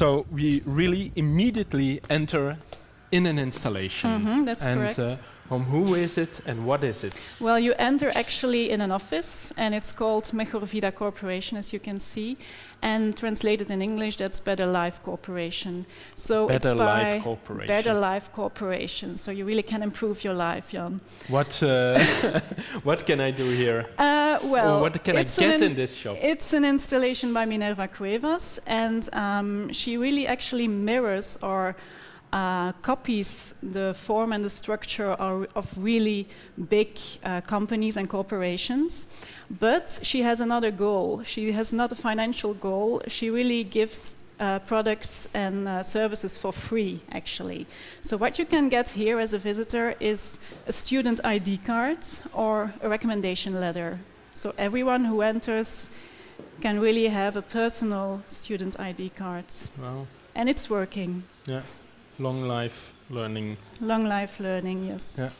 So we really immediately enter in an installation. Mhm, that's and correct. uh, from who is it and what is it? Well, you enter actually in an office, and it's called Mejor Vida Corporation, as you can see. And translated in English, that's Better Life Corporation. So Better it's by Life Corporation. Better Life Corporation. So you really can improve your life, Jan. What uh, what can I do here? Uh, well, or what can I get in- in this shop? It's an installation by Minerva Cuevas, and um, she really actually mirrors or uh, copies the form and the structure of, of really big uh, companies and corporations. But she has another goal. She has not a financial goal. She really gives uh, products and uh, services for free, actually. So what you can get here as a visitor is a student ID card or a recommendation letter. So everyone who enters can really have a personal student ID card. Well, And it's working. yeah, long life learning. Long life learning, yes. Yeah.